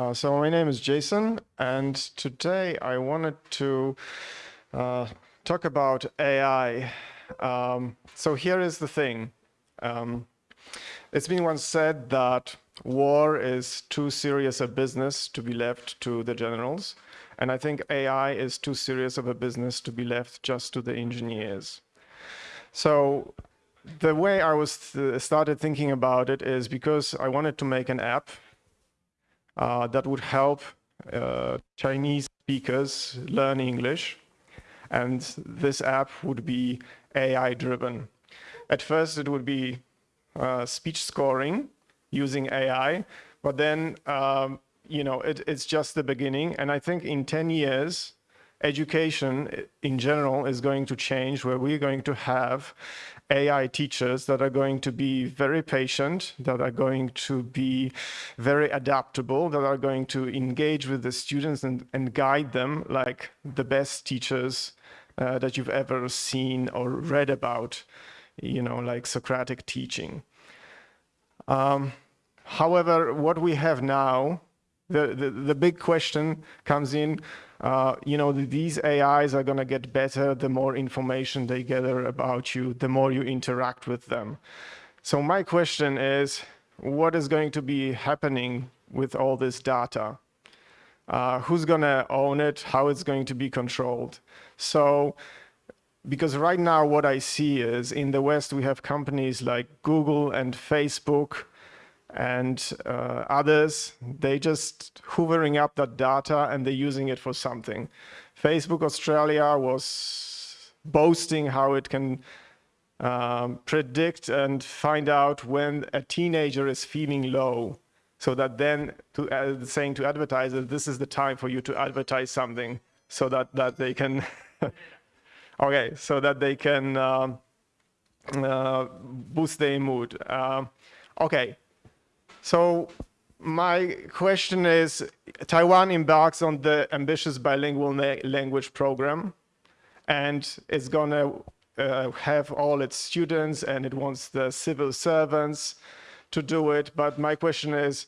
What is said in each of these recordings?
Uh, so my name is Jason, and today I wanted to uh, talk about AI. Um, so here is the thing. Um, it's been once said that war is too serious a business to be left to the generals. And I think AI is too serious of a business to be left just to the engineers. So the way I was th started thinking about it is because I wanted to make an app that would help uh, Chinese speakers learn English. And this app would be AI driven. At first, it would be uh, speech scoring using AI, but then, um, you know, it, it's just the beginning. And I think in 10 years, education in general is going to change where we're going to have AI teachers that are going to be very patient, that are going to be very adaptable, that are going to engage with the students and, and guide them like the best teachers uh, that you've ever seen or read about, you know, like Socratic teaching. Um, however, what we have now, the, the, big question comes in, uh, you know, these AIs are going to get better the more information they gather about you, the more you interact with them. So my question is, what is going to be happening with all this data? Uh, who's going to own it? How it's going to be controlled? So, because right now what I see is in the West, we have companies like Google and Facebook and uh, others, they just hoovering up that data and they're using it for something. Facebook Australia was boasting how it can um, predict and find out when a teenager is feeling low so that then to, uh, saying to advertisers, this is the time for you to advertise something so that, that they can, okay, so that they can um, uh, boost their mood. Uh, okay, so my question is, Taiwan embarks on the ambitious bilingual language program, and it's going to uh, have all its students, and it wants the civil servants to do it. But my question is,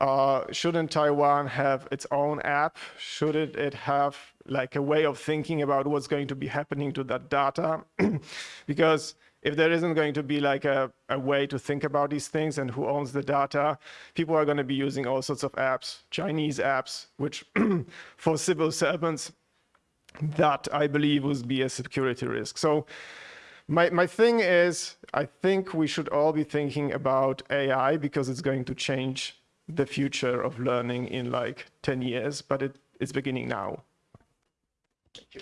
uh, shouldn't Taiwan have its own app? Should it, it have like a way of thinking about what's going to be happening to that data? because if there isn't going to be like a, a way to think about these things and who owns the data, people are going to be using all sorts of apps, Chinese apps, which for civil servants, that I believe would be a security risk. So my, my thing is, I think we should all be thinking about AI because it's going to change the future of learning in like 10 years, but it, it's beginning now. Thank you.